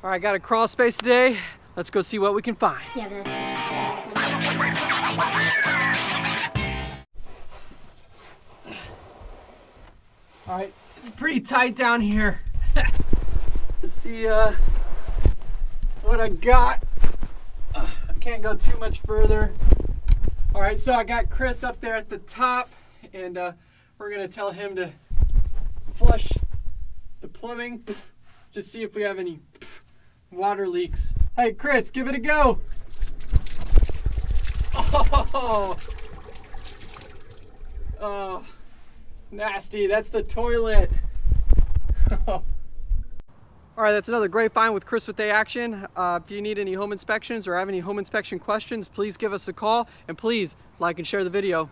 All right, got a crawl space today. Let's go see what we can find. Yeah, All right, it's pretty tight down here. Let's see uh, what I got. Uh, I can't go too much further. All right, so I got Chris up there at the top, and uh, we're gonna tell him to flush the plumbing, just see if we have any water leaks. Hey, Chris, give it a go. Oh, oh nasty. That's the toilet. All right, that's another great find with Chris with A Action. Uh, if you need any home inspections or have any home inspection questions, please give us a call and please like and share the video.